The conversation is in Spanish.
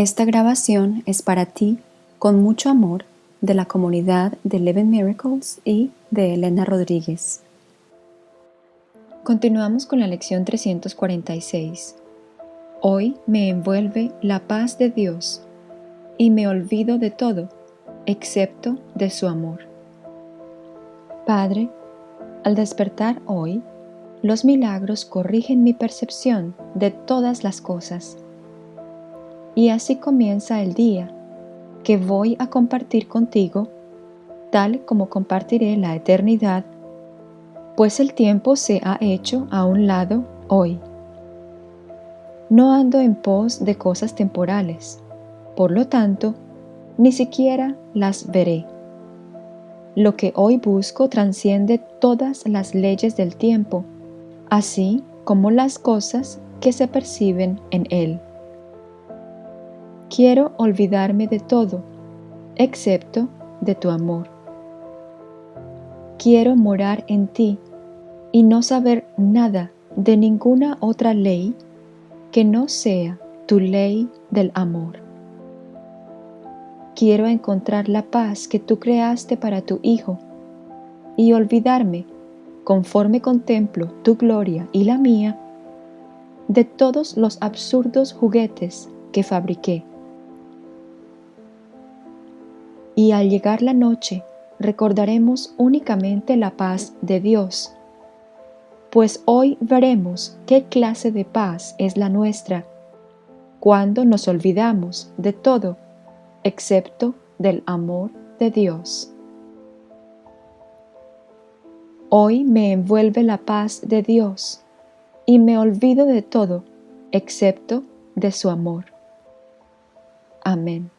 Esta grabación es para ti, con mucho amor, de la comunidad de Eleven Miracles y de Elena Rodríguez. Continuamos con la lección 346. Hoy me envuelve la paz de Dios y me olvido de todo, excepto de su amor. Padre, al despertar hoy, los milagros corrigen mi percepción de todas las cosas. Y así comienza el día que voy a compartir contigo, tal como compartiré la eternidad, pues el tiempo se ha hecho a un lado hoy. No ando en pos de cosas temporales, por lo tanto, ni siquiera las veré. Lo que hoy busco trasciende todas las leyes del tiempo, así como las cosas que se perciben en él. Quiero olvidarme de todo, excepto de tu amor. Quiero morar en ti y no saber nada de ninguna otra ley que no sea tu ley del amor. Quiero encontrar la paz que tú creaste para tu Hijo y olvidarme, conforme contemplo tu gloria y la mía, de todos los absurdos juguetes que fabriqué. Y al llegar la noche, recordaremos únicamente la paz de Dios, pues hoy veremos qué clase de paz es la nuestra cuando nos olvidamos de todo excepto del amor de Dios. Hoy me envuelve la paz de Dios y me olvido de todo excepto de su amor. Amén.